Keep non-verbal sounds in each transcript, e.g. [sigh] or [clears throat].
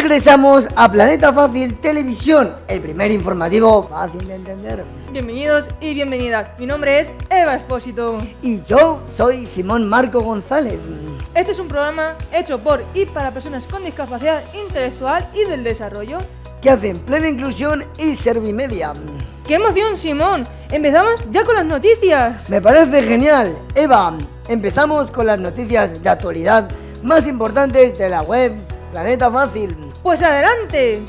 Regresamos a Planeta Fácil Televisión, el primer informativo fácil de entender. Bienvenidos y bienvenidas, mi nombre es Eva Espósito. Y yo soy Simón Marco González. Este es un programa hecho por y para personas con discapacidad intelectual y del desarrollo. Que hacen plena inclusión y servimedia. ¡Qué emoción, Simón! Empezamos ya con las noticias. Me parece genial. Eva, empezamos con las noticias de actualidad más importantes de la web Planeta Fácil. Pues adelante.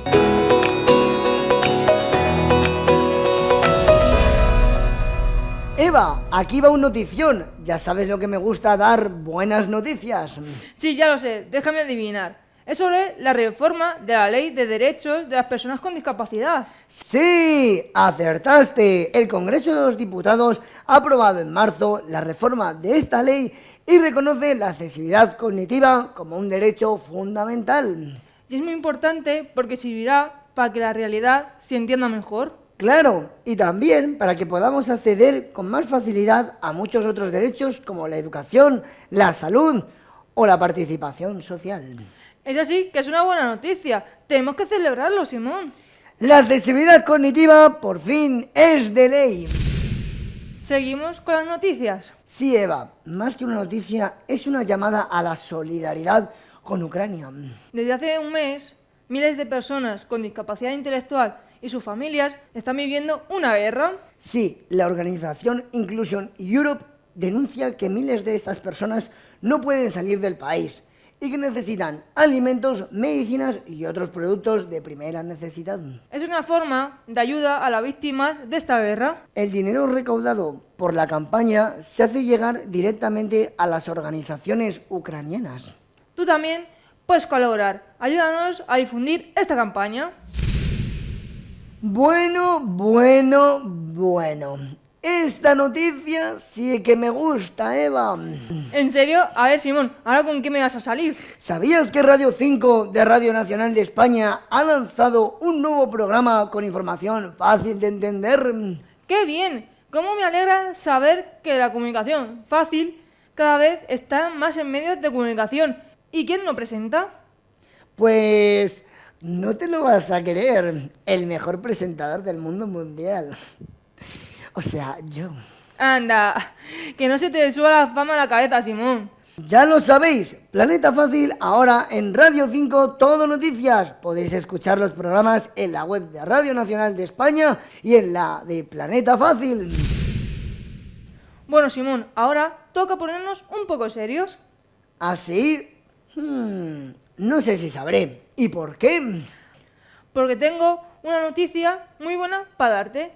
Eva, aquí va un notición. Ya sabes lo que me gusta dar buenas noticias. Sí, ya lo sé. Déjame adivinar. Es sobre la reforma de la Ley de Derechos de las Personas con Discapacidad. Sí, acertaste. El Congreso de los Diputados ha aprobado en marzo la reforma de esta ley y reconoce la accesibilidad cognitiva como un derecho fundamental. Y es muy importante porque servirá para que la realidad se entienda mejor. Claro, y también para que podamos acceder con más facilidad a muchos otros derechos como la educación, la salud o la participación social. Es así que es una buena noticia. Tenemos que celebrarlo, Simón. La accesibilidad cognitiva por fin es de ley. ¿Seguimos con las noticias? Sí, Eva, más que una noticia, es una llamada a la solidaridad con Ucrania. Desde hace un mes, miles de personas con discapacidad intelectual y sus familias están viviendo una guerra. Sí, la organización Inclusion Europe denuncia que miles de estas personas no pueden salir del país y que necesitan alimentos, medicinas y otros productos de primera necesidad. Es una forma de ayuda a las víctimas de esta guerra. El dinero recaudado por la campaña se hace llegar directamente a las organizaciones ucranianas. Tú también puedes colaborar. Ayúdanos a difundir esta campaña. Bueno, bueno, bueno. Esta noticia sí que me gusta, Eva. ¿En serio? A ver, Simón, ¿ahora con qué me vas a salir? ¿Sabías que Radio 5 de Radio Nacional de España ha lanzado un nuevo programa con información fácil de entender? ¡Qué bien! ¿Cómo me alegra saber que la comunicación fácil cada vez está más en medios de comunicación? ¿Y quién lo presenta? Pues no te lo vas a creer, el mejor presentador del mundo mundial. O sea, yo. Anda, que no se te suba la fama a la cabeza, Simón. Ya lo sabéis, Planeta Fácil, ahora en Radio 5, todo noticias. Podéis escuchar los programas en la web de Radio Nacional de España y en la de Planeta Fácil. Bueno, Simón, ahora toca ponernos un poco serios. ¿Ah, sí? Hmm, no sé si sabré. ¿Y por qué? Porque tengo una noticia muy buena para darte.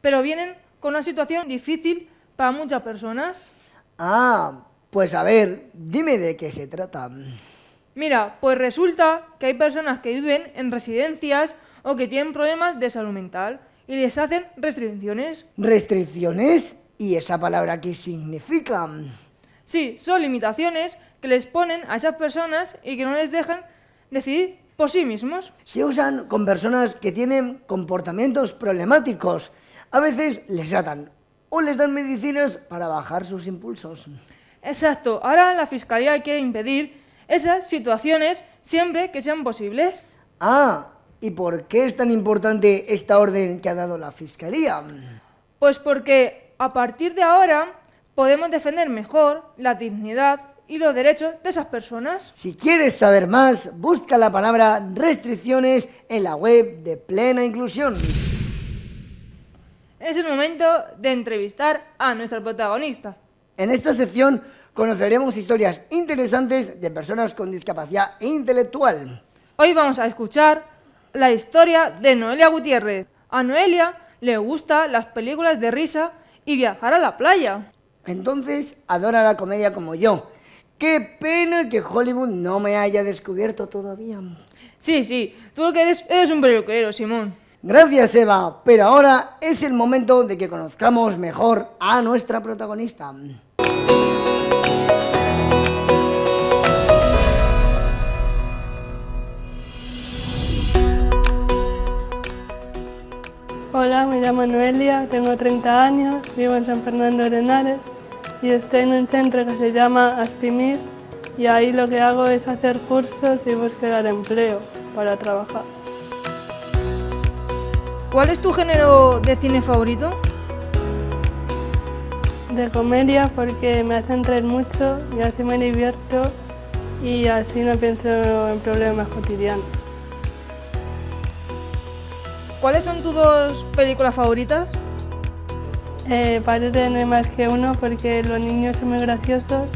Pero vienen con una situación difícil para muchas personas. Ah, pues a ver, dime de qué se trata. Mira, pues resulta que hay personas que viven en residencias o que tienen problemas de salud mental y les hacen restricciones. ¿Restricciones? ¿Y esa palabra qué significa? Sí, son limitaciones que les ponen a esas personas y que no les dejan decidir por sí mismos. Se usan con personas que tienen comportamientos problemáticos a veces les atan o les dan medicinas para bajar sus impulsos. Exacto. Ahora la Fiscalía quiere impedir esas situaciones siempre que sean posibles. Ah, ¿y por qué es tan importante esta orden que ha dado la Fiscalía? Pues porque a partir de ahora podemos defender mejor la dignidad y los derechos de esas personas. Si quieres saber más, busca la palabra restricciones en la web de Plena Inclusión. Es el momento de entrevistar a nuestra protagonista. En esta sección conoceremos historias interesantes de personas con discapacidad intelectual. Hoy vamos a escuchar la historia de Noelia Gutiérrez. A Noelia le gustan las películas de risa y viajar a la playa. Entonces adora la comedia como yo. Qué pena que Hollywood no me haya descubierto todavía. Sí, sí, tú lo que eres eres un peluquero, Simón. Gracias Eva, pero ahora es el momento de que conozcamos mejor a nuestra protagonista. Hola, me llamo Noelia, tengo 30 años, vivo en San Fernando de Henares y estoy en un centro que se llama Aspimis, y ahí lo que hago es hacer cursos y buscar empleo para trabajar. ¿Cuál es tu género de cine favorito? De comedia porque me hacen reír mucho y así me divierto y así no pienso en problemas cotidianos. ¿Cuáles son tus dos películas favoritas? Eh, parece no hay más que uno porque los niños son muy graciosos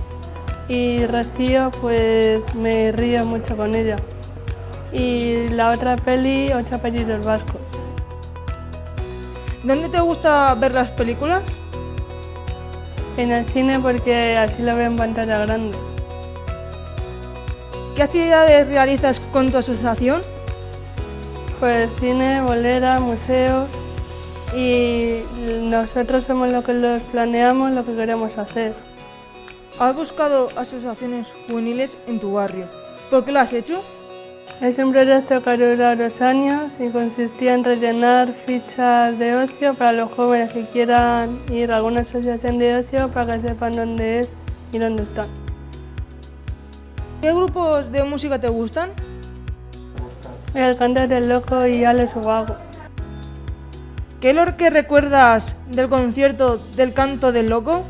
y Rocío pues me río mucho con ella. Y la otra peli, Ocho apellidos vascos. ¿Dónde te gusta ver las películas? En el cine porque así lo veo en pantalla grande. ¿Qué actividades realizas con tu asociación? Pues cine, bolera, museos nosotros somos los que los planeamos, lo que queremos hacer. ¿Has buscado asociaciones juveniles en tu barrio? ¿Por qué lo has hecho? Es un proyecto que durado dos años y consistía en rellenar fichas de ocio para los jóvenes que quieran ir a alguna asociación de ocio para que sepan dónde es y dónde está. ¿Qué grupos de música te gustan? El canto del loco y Alex Ubago. ¿Qué es lo que recuerdas del concierto del canto del loco?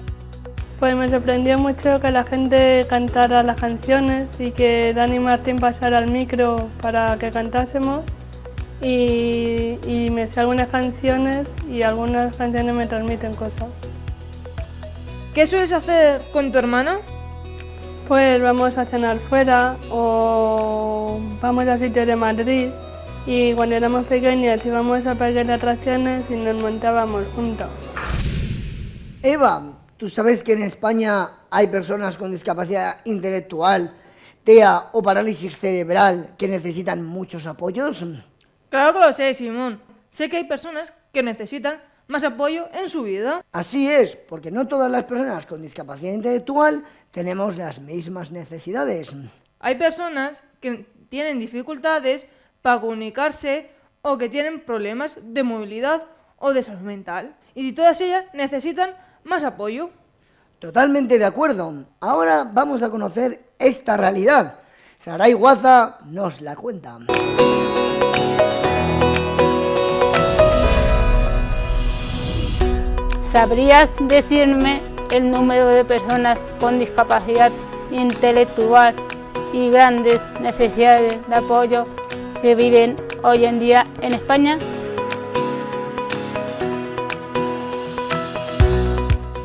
Pues me sorprendió mucho que la gente cantara las canciones y que Dani Martín pasara al micro para que cantásemos y, y me sé algunas canciones y algunas canciones me transmiten cosas. ¿Qué sueles hacer con tu hermana? Pues vamos a cenar fuera o vamos a sitios de Madrid y cuando éramos pequeños íbamos a parques de atracciones y nos montábamos juntos. Eva, ¿tú sabes que en España hay personas con discapacidad intelectual, TEA o parálisis cerebral que necesitan muchos apoyos? Claro que lo sé, Simón. Sé que hay personas que necesitan más apoyo en su vida. Así es, porque no todas las personas con discapacidad intelectual tenemos las mismas necesidades. Hay personas que tienen dificultades para comunicarse o que tienen problemas de movilidad o de salud mental. Y todas ellas necesitan más apoyo. Totalmente de acuerdo. Ahora vamos a conocer esta realidad. Saray Guaza nos la cuenta. ¿Sabrías decirme el número de personas con discapacidad intelectual y grandes necesidades de apoyo que viven hoy en día en España?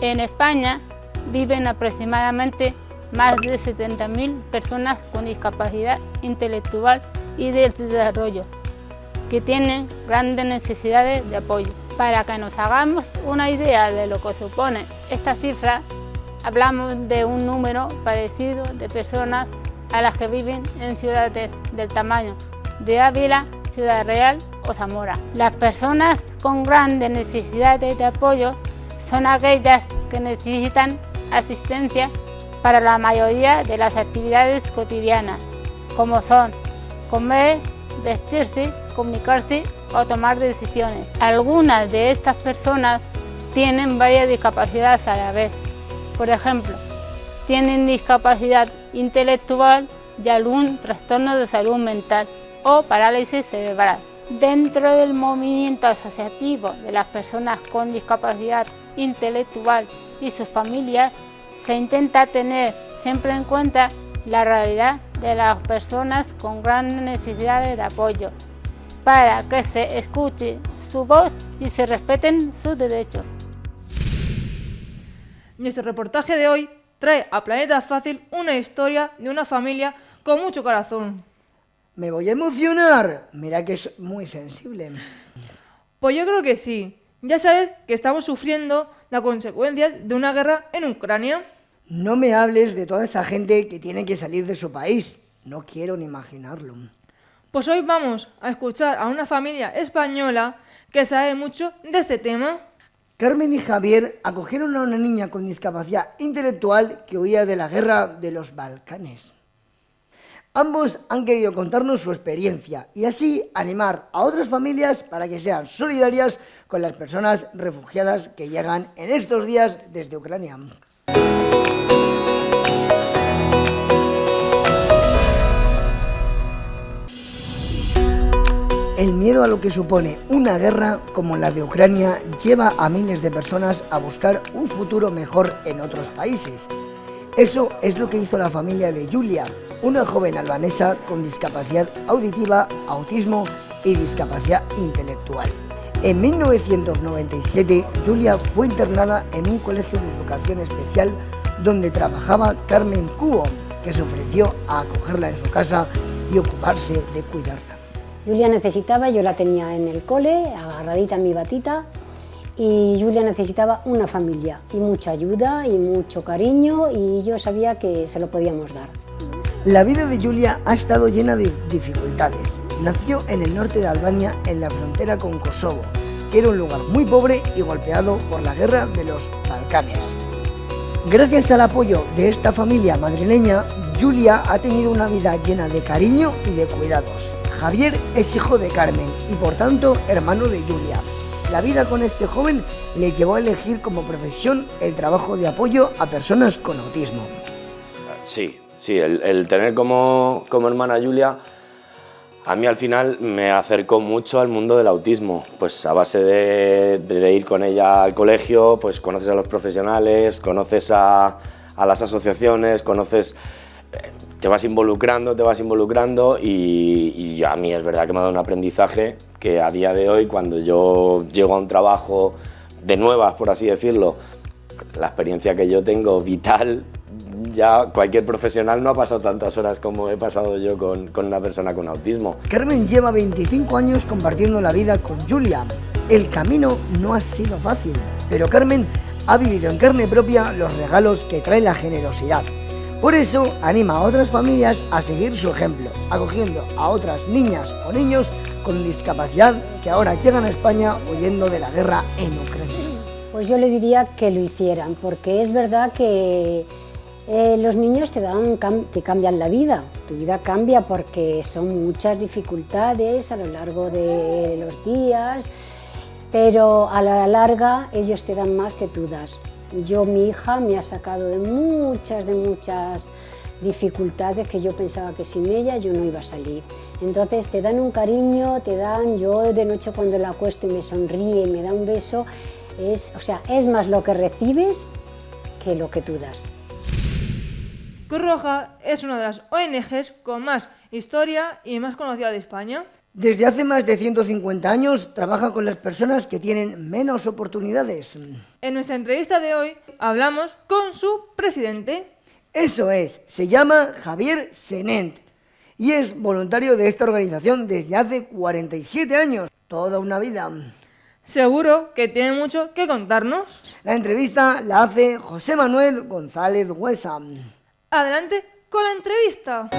En España viven aproximadamente más de 70.000 personas con discapacidad intelectual y de desarrollo, que tienen grandes necesidades de apoyo. Para que nos hagamos una idea de lo que supone esta cifra, hablamos de un número parecido de personas a las que viven en ciudades del tamaño de Ávila, Ciudad Real o Zamora. Las personas con grandes necesidades de apoyo son aquellas que necesitan asistencia para la mayoría de las actividades cotidianas, como son comer, vestirse, comunicarse o tomar decisiones. Algunas de estas personas tienen varias discapacidades a la vez. Por ejemplo, tienen discapacidad intelectual y algún trastorno de salud mental o parálisis cerebral. Dentro del movimiento asociativo de las personas con discapacidad intelectual y sus familias, se intenta tener siempre en cuenta la realidad de las personas con grandes necesidades de apoyo, para que se escuche su voz y se respeten sus derechos. Nuestro reportaje de hoy trae a Planeta Fácil una historia de una familia con mucho corazón. Me voy a emocionar. Mira que es muy sensible. Pues yo creo que sí. Ya sabes que estamos sufriendo las consecuencias de una guerra en Ucrania. No me hables de toda esa gente que tiene que salir de su país. No quiero ni imaginarlo. Pues hoy vamos a escuchar a una familia española que sabe mucho de este tema. Carmen y Javier acogieron a una niña con discapacidad intelectual que huía de la guerra de los Balcanes. Ambos han querido contarnos su experiencia y así animar a otras familias para que sean solidarias con las personas refugiadas que llegan en estos días desde Ucrania. El miedo a lo que supone una guerra como la de Ucrania lleva a miles de personas a buscar un futuro mejor en otros países. Eso es lo que hizo la familia de Julia, una joven albanesa con discapacidad auditiva, autismo y discapacidad intelectual. En 1997, Julia fue internada en un colegio de educación especial donde trabajaba Carmen Cubo, que se ofreció a acogerla en su casa y ocuparse de cuidarla. Julia necesitaba, yo la tenía en el cole, agarradita en mi batita, y Julia necesitaba una familia y mucha ayuda y mucho cariño y yo sabía que se lo podíamos dar. La vida de Julia ha estado llena de dificultades. Nació en el norte de Albania, en la frontera con Kosovo, que era un lugar muy pobre y golpeado por la guerra de los Balcanes. Gracias al apoyo de esta familia madrileña, Julia ha tenido una vida llena de cariño y de cuidados. Javier es hijo de Carmen y por tanto hermano de Julia. La vida con este joven le llevó a elegir como profesión el trabajo de apoyo a personas con autismo. Sí, sí, el, tener como, como hermana Julia a mí al final me acercó mucho al mundo del autismo, pues a base de, ir con ella al colegio, pues conoces a los profesionales, conoces a, a las asociaciones, conoces te vas involucrando, te vas involucrando y, a mí es verdad que me ha dado un aprendizaje que a día de hoy cuando yo llego a un trabajo de nuevas, por así decirlo, la experiencia que yo tengo vital, ya cualquier profesional no ha pasado tantas horas como he pasado yo con, con una persona con autismo. Carmen lleva 25 años compartiendo la vida con Julia. El camino no ha sido fácil, pero Carmen ha vivido en carne propia los regalos que trae la generosidad. Por eso anima a otras familias a seguir su ejemplo, acogiendo a otras niñas o niños con discapacidad que ahora llegan a España huyendo de la guerra en Ucrania. Pues yo le diría que lo hicieran, porque es verdad que eh, los niños te, dan, te cambian la vida, tu vida cambia porque son muchas dificultades a lo largo de los días, pero a la larga ellos te dan más que tú das. Yo, mi hija, me ha sacado de muchas, de muchas dificultades que yo pensaba que sin ella yo no iba a salir. Entonces te dan un cariño, te dan, yo de noche cuando la acuesto y me sonríe, me da un beso, es, o sea, es más lo que recibes que lo que tú das. Cruz Roja es una de las ONGs con más historia y más conocida de España. Desde hace más de 150 años trabaja con las personas que tienen menos oportunidades. En nuestra entrevista de hoy hablamos con su presidente. Eso es, se llama Javier Senent y es voluntario de esta organización desde hace 47 años, toda una vida. Seguro que tiene mucho que contarnos. La entrevista la hace José Manuel González Huesa. Adelante con la entrevista.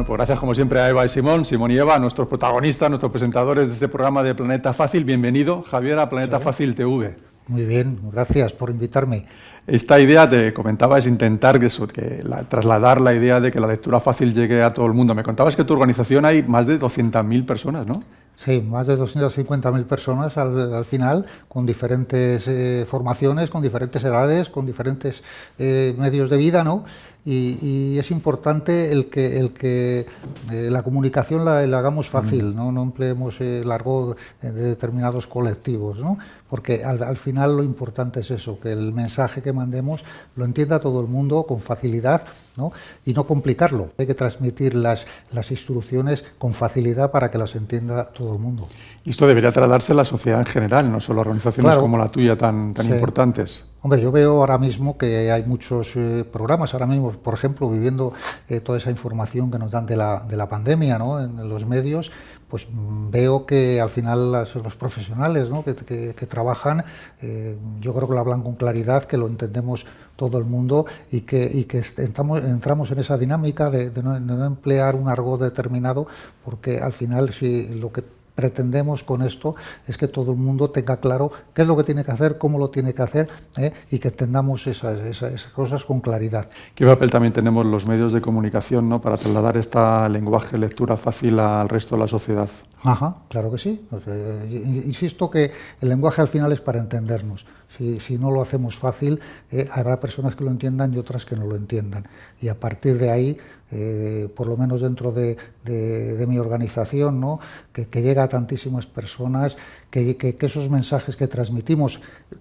Bueno, pues gracias como siempre a Eva y Simón, Simón y Eva, nuestros protagonistas, nuestros presentadores de este programa de Planeta Fácil. Bienvenido, Javier, a Planeta Fácil TV. Muy bien, gracias por invitarme. Esta idea, te comentaba, es intentar que, que trasladar la idea de que la lectura fácil llegue a todo el mundo. Me contabas que en tu organización hay más de 200.000 personas, ¿no? Sí, más de 250.000 personas al, final, con diferentes eh, formaciones, con diferentes edades, con diferentes eh, medios de vida, ¿no? Y, es importante el que, el que eh, la comunicación la, hagamos fácil, ¿no? no empleemos el argot de determinados colectivos, ¿no? porque al, final lo importante es eso, que el mensaje que mandemos lo entienda todo el mundo con facilidad ¿no? y no complicarlo. Hay que transmitir las, las instrucciones con facilidad para que las entienda todo el mundo. Y esto debería trasladarse a la sociedad en general, no solo a organizaciones como la tuya tan, tan importantes. Hombre, yo veo ahora mismo que hay muchos eh, programas, ahora mismo, por ejemplo, viviendo eh, toda esa información que nos dan de la, de la pandemia ¿no? en, los medios, pues mm, veo que al final los profesionales ¿no? que, que, trabajan, eh, yo creo que lo hablan con claridad, que lo entendemos todo el mundo y que, y que entramos, en esa dinámica de, no, de no emplear un argot determinado, porque al final si lo que pretendemos con esto es que todo el mundo tenga claro qué es lo que tiene que hacer, cómo lo tiene que hacer ¿eh? y que entendamos esas, esas, cosas con claridad. ¿Qué papel también tenemos los medios de comunicación ¿no? para trasladar esta lenguaje, lectura fácil al resto de la sociedad? Ajá, claro que sí. insisto que el lenguaje al final es para entendernos. Si, si no lo hacemos fácil, eh, habrá personas que lo entiendan y otras que no lo entiendan. Y a partir de ahí, eh, por lo menos dentro de, de, mi organización, ¿no? que, llega a tantísimas personas, que, esos mensajes que transmitimos,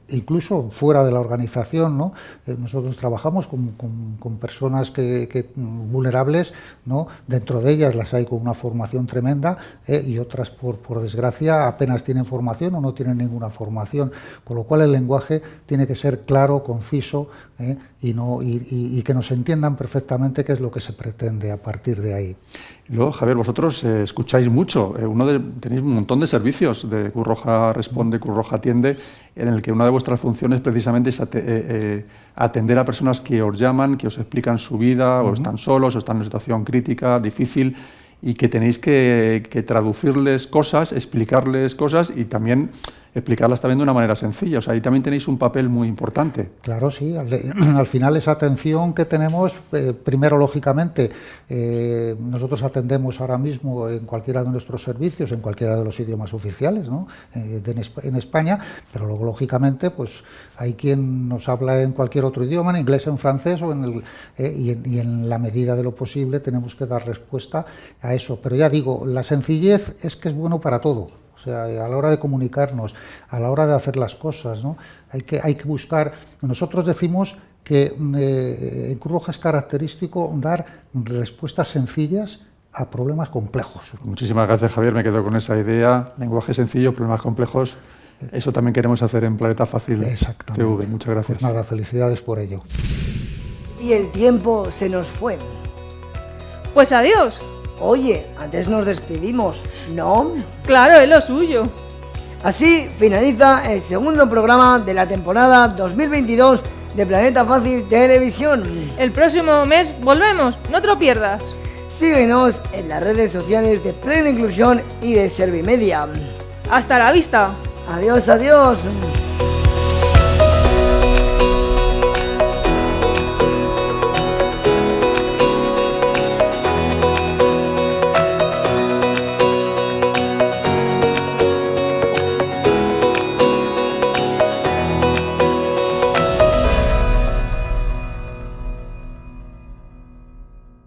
incluso fuera de la organización, ¿no? Eh, nosotros trabajamos con, personas que, vulnerables, ¿no? dentro de ellas las hay con una formación tremenda eh, y otras, por, desgracia, apenas tienen formación o no tienen ninguna formación, con lo cual el lenguaje tiene que ser claro, conciso eh, y que nos entiendan perfectamente qué es lo que se pretende a partir de ahí. Luego, Javier, vosotros eh, escucháis mucho. Eh, uno de, tenéis un montón de servicios de Cruz Roja Responde, Cruz Roja Atiende, en el que una de vuestras funciones precisamente es eh, atender a personas que os llaman, que os explican su vida, o están solos, o están en una situación crítica, difícil, y que tenéis que, que traducirles cosas, explicarles cosas y también explicarlas también de una manera sencilla. O sea, ahí también tenéis un papel muy importante. Claro, sí. Al, [clears throat] al final esa atención que tenemos, eh, primero, lógicamente, eh, nosotros atendemos ahora mismo en cualquiera de nuestros servicios, en cualquiera de los idiomas oficiales ¿no? eh, en España, pero luego, lógicamente, pues hay quien nos habla en cualquier otro idioma, en inglés, en francés, o en el, eh, y, en, y en la medida de lo posible tenemos que dar respuesta a eso. Pero ya digo, la sencillez es que es bueno para todo. O sea, a la hora de comunicarnos, a la hora de hacer las cosas, ¿no? hay, que, hay que buscar... Nosotros decimos que eh, en Cruz Roja es característico dar respuestas sencillas a problemas complejos. Muchísimas gracias, Javier. Me quedo con esa idea. Lenguaje sencillo, problemas complejos. Eso también queremos hacer en Planeta Fácil TV. Muchas gracias. Pues nada, felicidades por ello. Y el tiempo se nos fue. Pues adiós. Oye, antes nos despedimos, ¿no? Claro, es lo suyo. Así finaliza el segundo programa de la temporada 2022 de Planeta Fácil Televisión. El próximo mes volvemos, no te lo pierdas. Síguenos en las redes sociales de Plena Inclusión y de Servimedia. Hasta la vista. Adiós, adiós.